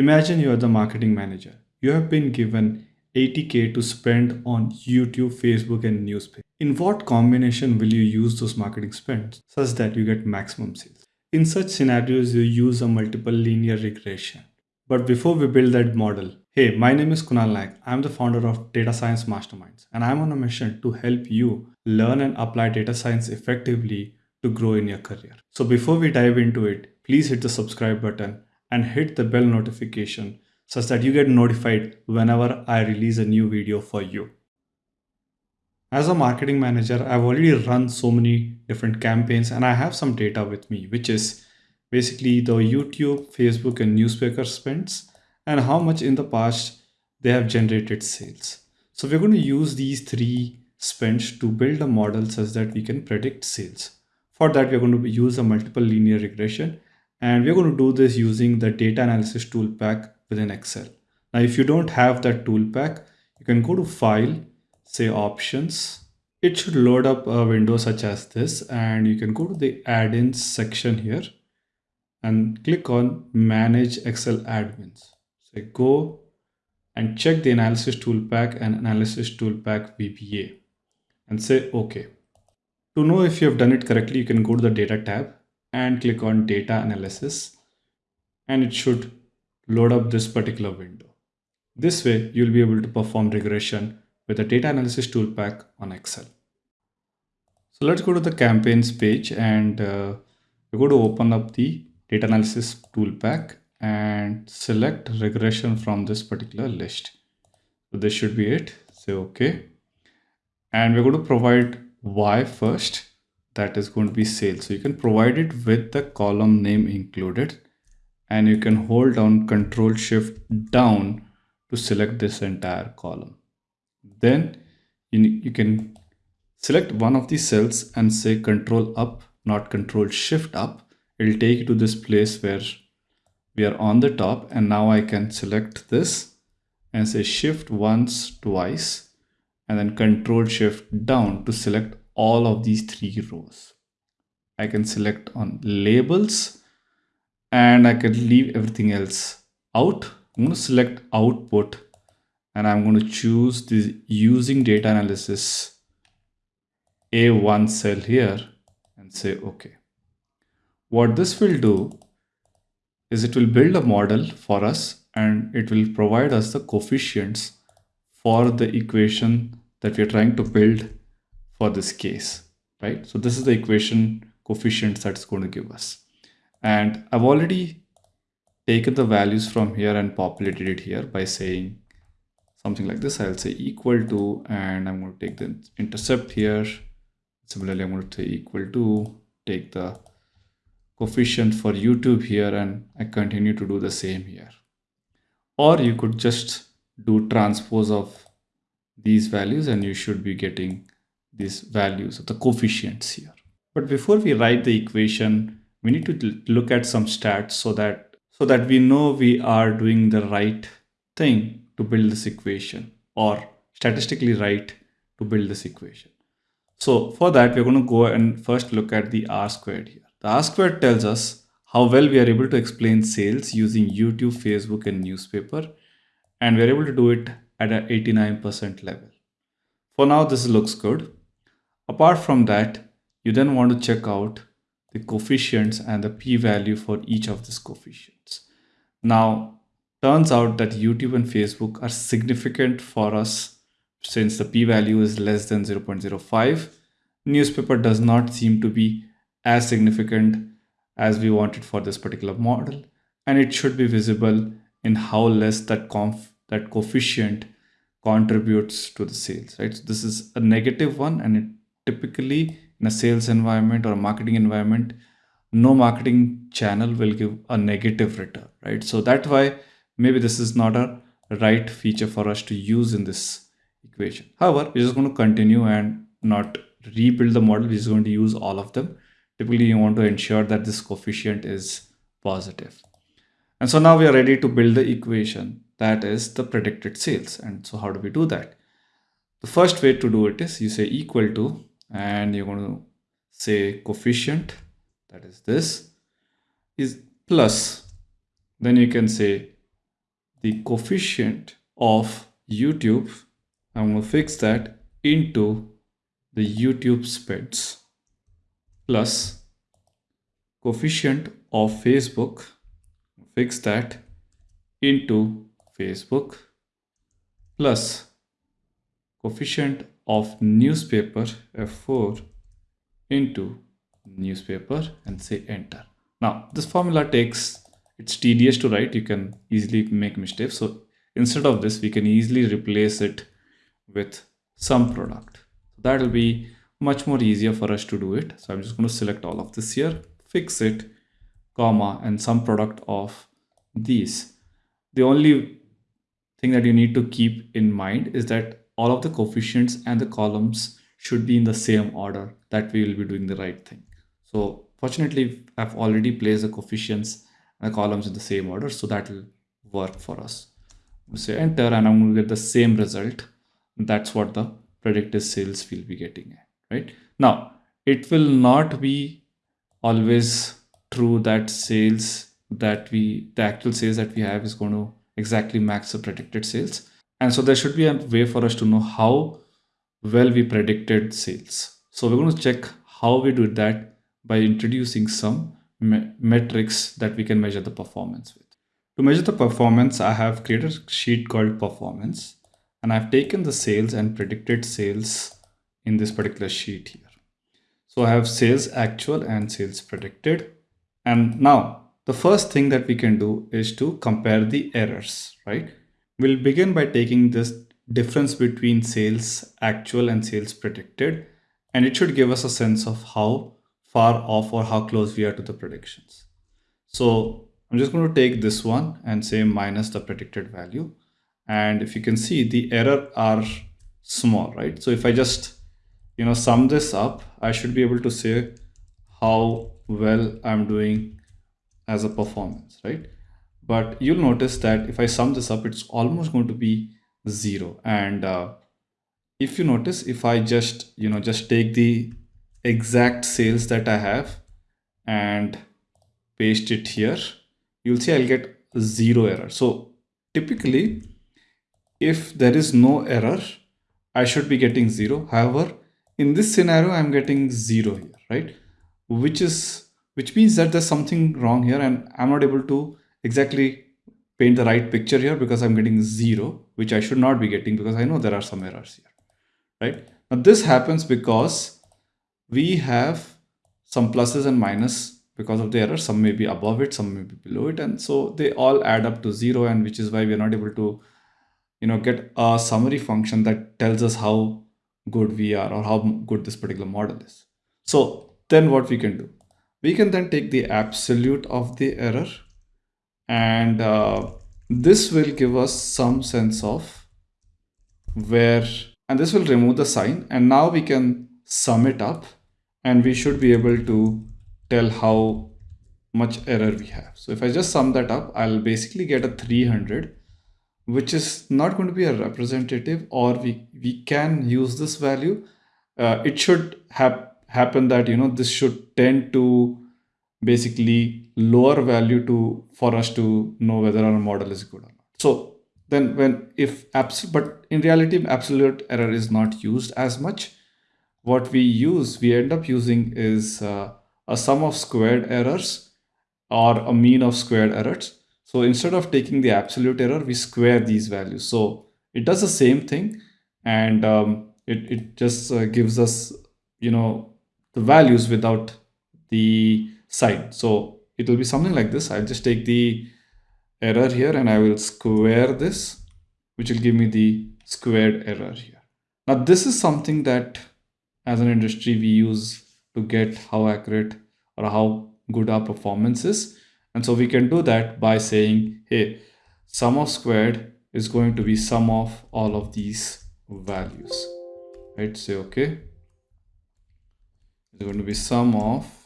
Imagine you are the marketing manager. You have been given 80k to spend on YouTube, Facebook, and newspaper. In what combination will you use those marketing spends such that you get maximum sales? In such scenarios, you use a multiple linear regression. But before we build that model, hey, my name is Kunal Naik. I'm the founder of Data Science Masterminds, and I'm on a mission to help you learn and apply data science effectively to grow in your career. So before we dive into it, please hit the subscribe button and hit the bell notification such that you get notified whenever I release a new video for you. As a marketing manager, I've already run so many different campaigns and I have some data with me, which is basically the YouTube, Facebook, and newspaper spends and how much in the past they have generated sales. So we're going to use these three spends to build a model such that we can predict sales. For that, we're going to use a multiple linear regression and we're going to do this using the data analysis tool pack within Excel. Now, if you don't have that tool pack, you can go to file, say options. It should load up a window such as this and you can go to the add-ins section here and click on manage Excel add-ins. So go and check the analysis tool pack and analysis tool pack VBA and say okay. To know if you have done it correctly, you can go to the data tab and click on data analysis and it should load up this particular window. This way you'll be able to perform regression with the data analysis tool pack on Excel. So let's go to the campaigns page and uh, we're going to open up the data analysis tool pack and select regression from this particular list. So this should be it. Say okay. And we're going to provide Y first that is going to be sales. So you can provide it with the column name included and you can hold down control shift down to select this entire column. Then you, you can select one of these cells and say control up, not control shift up. It'll take you to this place where we are on the top and now I can select this and say shift once, twice and then control shift down to select all of these three rows. I can select on labels and I can leave everything else out. I'm going to select output and I'm going to choose the using data analysis A1 cell here and say okay. What this will do is it will build a model for us and it will provide us the coefficients for the equation that we're trying to build for this case, right? So this is the equation coefficients that's going to give us. And I've already taken the values from here and populated it here by saying something like this. I'll say equal to and I'm going to take the intercept here. Similarly I'm going to say equal to take the coefficient for YouTube here and I continue to do the same here. Or you could just do transpose of these values and you should be getting these values of the coefficients here but before we write the equation we need to look at some stats so that so that we know we are doing the right thing to build this equation or statistically right to build this equation. So for that, we're going to go and first look at the R squared here. The R squared tells us how well we are able to explain sales using YouTube, Facebook, and newspaper. And we're able to do it at an 89% level. For now, this looks good. Apart from that, you then want to check out the coefficients and the p-value for each of these coefficients. Now, turns out that YouTube and Facebook are significant for us since the p-value is less than 0.05. Newspaper does not seem to be as significant as we wanted for this particular model and it should be visible in how less that that coefficient contributes to the sales right so this is a negative one and it typically in a sales environment or a marketing environment no marketing channel will give a negative return right? So that's why maybe this is not a right feature for us to use in this equation. However we're just going to continue and not rebuild the model. We're just going to use all of them. Typically you want to ensure that this coefficient is positive. and so now we are ready to build the equation that is the predicted sales. And so how do we do that? The first way to do it is you say equal to and you're going to say coefficient that is this is plus. Then you can say the coefficient of YouTube, I'm going to fix that into the YouTube spends plus coefficient of Facebook, fix that into Facebook. Plus coefficient of newspaper F4 into newspaper and say enter. Now this formula takes, it's tedious to write, you can easily make mistakes. So instead of this, we can easily replace it with sum product. That will be much more easier for us to do it. So I'm just going to select all of this here, fix it, comma, and sum product of these. The only thing that you need to keep in mind is that all of the coefficients and the columns should be in the same order that we will be doing the right thing. So fortunately, I've already placed the coefficients and the columns in the same order. So that will work for us. We'll say enter and I'm going to get the same result. That's what the predicted sales will be getting right now it will not be always true that sales that we the actual sales that we have is going to exactly match the predicted sales and so there should be a way for us to know how well we predicted sales so we're going to check how we do that by introducing some me metrics that we can measure the performance with to measure the performance i have created a sheet called performance and I've taken the sales and predicted sales in this particular sheet here. So I have sales actual and sales predicted. And now the first thing that we can do is to compare the errors, right? We'll begin by taking this difference between sales actual and sales predicted. And it should give us a sense of how far off or how close we are to the predictions. So I'm just going to take this one and say minus the predicted value and if you can see the error are small right so if i just you know sum this up i should be able to say how well i'm doing as a performance right but you'll notice that if i sum this up it's almost going to be zero and uh, if you notice if i just you know just take the exact sales that i have and paste it here you'll see i'll get zero error so typically if there is no error, I should be getting zero. However, in this scenario, I'm getting zero here, right? Which is which means that there's something wrong here and I'm not able to exactly paint the right picture here because I'm getting zero, which I should not be getting because I know there are some errors here, right? Now this happens because we have some pluses and minus because of the error. Some may be above it, some may be below it. And so they all add up to zero and which is why we're not able to you know get a summary function that tells us how good we are or how good this particular model is so then what we can do we can then take the absolute of the error and uh, this will give us some sense of where and this will remove the sign and now we can sum it up and we should be able to tell how much error we have so if i just sum that up i'll basically get a 300 which is not going to be a representative or we, we can use this value. Uh, it should have happen that, you know, this should tend to basically lower value to for us to know whether our model is good or not. So then when if absolute, but in reality, absolute error is not used as much. What we use, we end up using is uh, a sum of squared errors or a mean of squared errors so instead of taking the absolute error, we square these values. So it does the same thing and um, it, it just uh, gives us, you know, the values without the sign. So it will be something like this. I'll just take the error here and I will square this, which will give me the squared error here. Now this is something that as an industry we use to get how accurate or how good our performance is. And so we can do that by saying, hey, sum of squared is going to be sum of all of these values, right? Say, okay, it's going to be sum of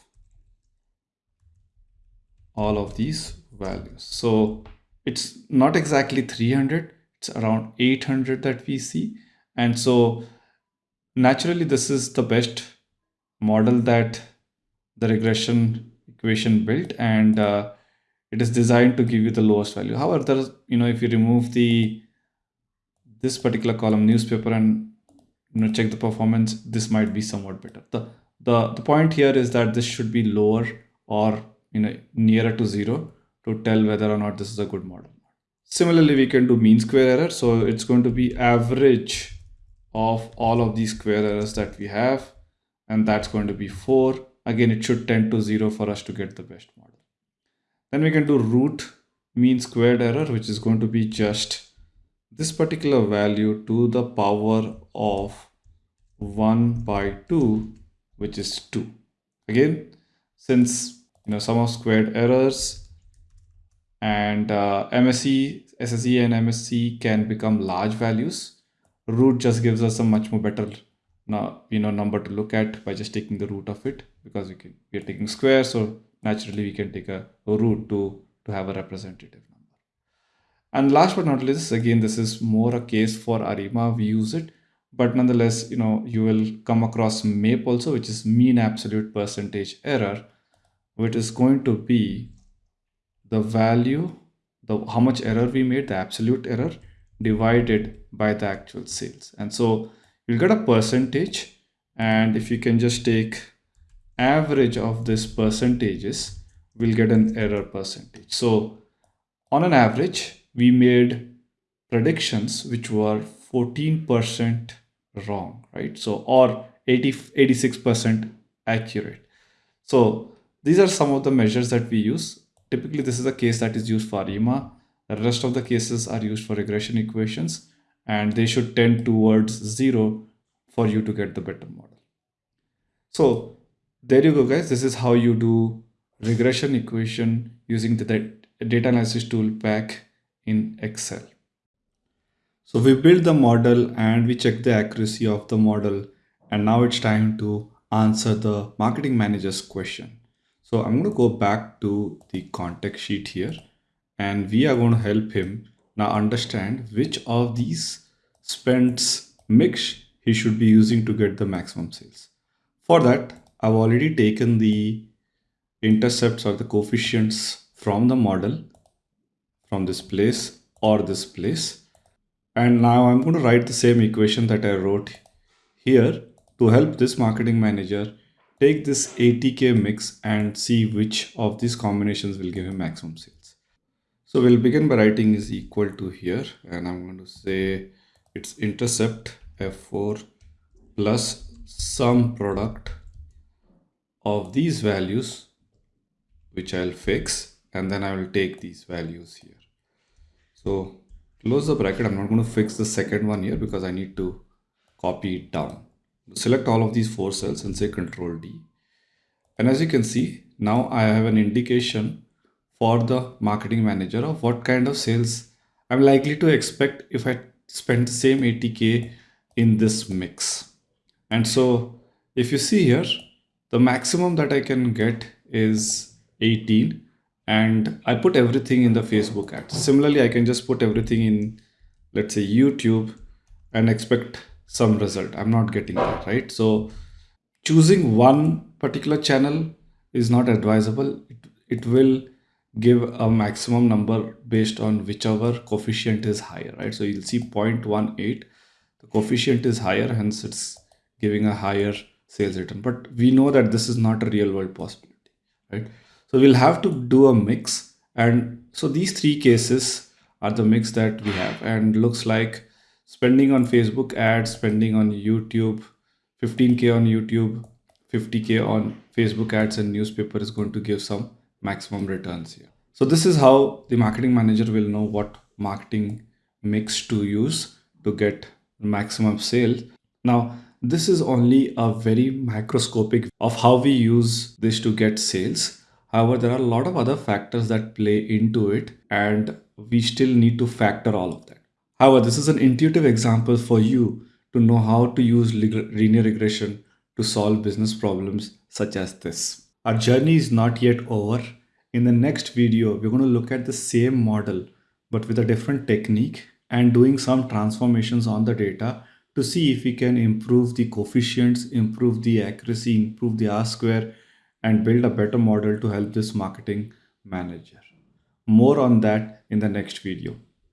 all of these values. So it's not exactly 300, it's around 800 that we see. And so naturally, this is the best model that the regression equation built and uh, it is designed to give you the lowest value. However, there's, you know, if you remove the this particular column newspaper and you know check the performance, this might be somewhat better. The the the point here is that this should be lower or you know nearer to zero to tell whether or not this is a good model. Similarly, we can do mean square error. So it's going to be average of all of these square errors that we have. And that's going to be four. Again, it should tend to zero for us to get the best model. Then we can do root mean squared error, which is going to be just this particular value to the power of 1 by 2, which is 2. Again, since you know sum of squared errors. And uh, MSE, SSE and MSE can become large values. Root just gives us a much more better you know number to look at by just taking the root of it because we can we are taking square so naturally we can take a, a root to to have a representative number. And last but not least again this is more a case for arima. We use it but nonetheless you know you will come across MAPE also which is mean absolute percentage error which is going to be the value, the how much error we made, the absolute error divided by the actual sales. And so you'll get a percentage. And if you can just take average of this percentages, we'll get an error percentage. So on an average, we made predictions which were 14% wrong, right? So, or 80, 86% accurate. So these are some of the measures that we use Typically, this is a case that is used for ARIMA. The rest of the cases are used for regression equations and they should tend towards zero for you to get the better model. So there you go guys. This is how you do regression equation using the data analysis tool pack in Excel. So we build the model and we check the accuracy of the model. And now it's time to answer the marketing manager's question. So I'm going to go back to the context sheet here and we are going to help him now understand which of these spends mix he should be using to get the maximum sales. For that, I've already taken the intercepts or the coefficients from the model from this place or this place. And now I'm going to write the same equation that I wrote here to help this marketing manager take this 80k mix and see which of these combinations will give him maximum sales. So we'll begin by writing is equal to here and I'm going to say it's intercept f4 plus sum product of these values which I'll fix and then I will take these values here. So close the bracket. I'm not going to fix the second one here because I need to copy it down select all of these four cells and say control D. And as you can see, now I have an indication for the marketing manager of what kind of sales I'm likely to expect if I spend the same 80K in this mix. And so if you see here, the maximum that I can get is 18 and I put everything in the Facebook ads. Similarly, I can just put everything in, let's say YouTube and expect some result. I'm not getting that right? So choosing one particular channel is not advisable. It, it will give a maximum number based on whichever coefficient is higher right? So you'll see 0.18 the coefficient is higher hence it's giving a higher sales return. But we know that this is not a real world possibility right? So we'll have to do a mix. And so these three cases are the mix that we have. And looks like spending on Facebook ads, spending on YouTube, 15K on YouTube, 50K on Facebook ads and newspaper is going to give some maximum returns here. So this is how the marketing manager will know what marketing mix to use to get maximum sale. Now, this is only a very microscopic of how we use this to get sales. However, there are a lot of other factors that play into it and we still need to factor all of that. However, this is an intuitive example for you to know how to use linear regression to solve business problems such as this. Our journey is not yet over. In the next video, we're going to look at the same model but with a different technique and doing some transformations on the data to see if we can improve the coefficients, improve the accuracy, improve the R square and build a better model to help this marketing manager. More on that in the next video.